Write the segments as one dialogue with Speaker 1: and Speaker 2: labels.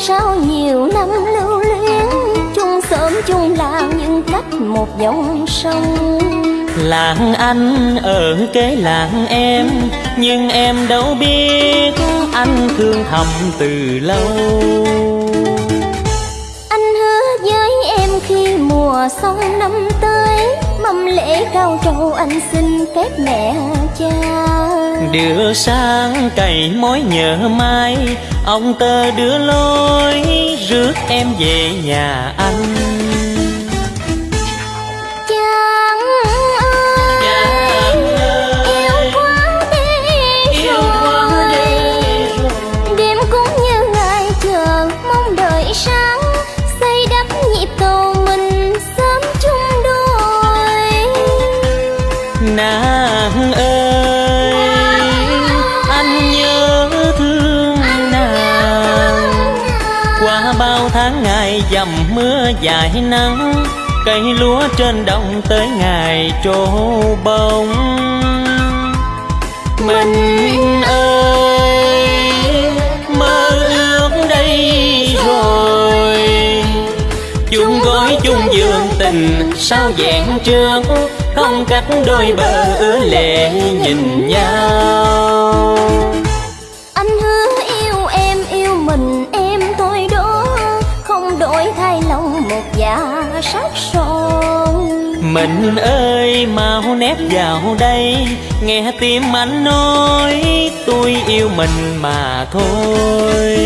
Speaker 1: sau nhiều năm lưu luyến chung sớm chung làng nhưng cách một dòng sông.
Speaker 2: Làng anh ở kế làng em Nhưng em đâu biết anh thương thầm từ lâu.
Speaker 1: Anh hứa với em khi mùa xuân năm tới Mâm lễ cao trầu anh xin phép mẹ
Speaker 2: Đưa sang cày mối nhớ mai. Ông tơ đưa lối rước em về nhà anh nàng bao tháng ngày dầm mưa dài nắng, cây lúa trên đồng tới ngày trổ bông. Mình ơi, mơ ước đây rồi. Chung gói chung giường tình, sao vẹn trước? Không cách đôi bờ ứa lệ nhìn nhau.
Speaker 1: Anh hứa yêu em, yêu mình em đổi thay lòng một dạ sắc son
Speaker 2: mình ơi mau nép vào đây nghe tim anh nói tôi yêu mình mà thôi.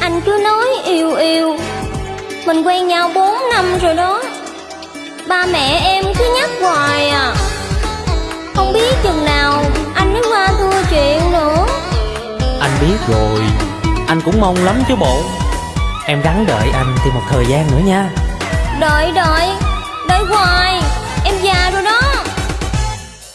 Speaker 1: Anh cứ nói yêu yêu. Mình quen nhau bốn năm rồi đó. Ba mẹ em cứ nhắc hoài à. Không biết chừng nào anh mới qua thua chuyện nữa.
Speaker 2: Anh biết rồi Anh cũng mong lắm chứ bộ. Em gắn đợi anh thêm một thời gian nữa nha.
Speaker 1: Đợi đợi. Đợi hoài. Em già rồi đó.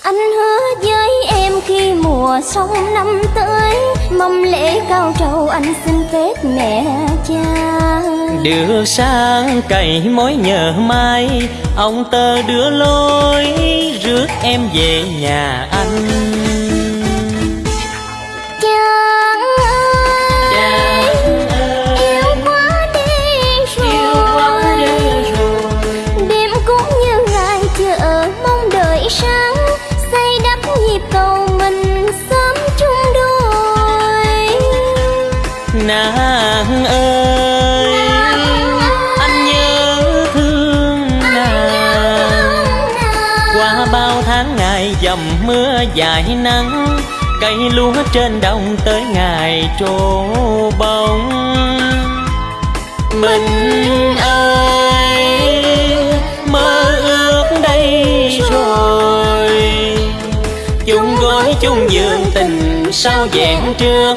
Speaker 1: Anh hứa với em khi mùa xuân năm tới Mâm lễ cao trầu anh xin phép mẹ cha.
Speaker 2: Đưa sang cày mối nhờ mai Ông tơ đưa lối rước em về nhà anh
Speaker 1: Nàng ơi. Anh nhớ thương
Speaker 2: nàng. Qua bao tháng ngày dầm mưa dài nắng, cây lúa trên đồng tới ngày trổ bông. Mình ơi, mơ ước đây rồi. Chung gói chung giường tình, sao vẹn trước?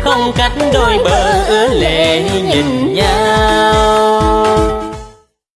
Speaker 2: Không cách đôi bờ ứa lệ nhìn nhau.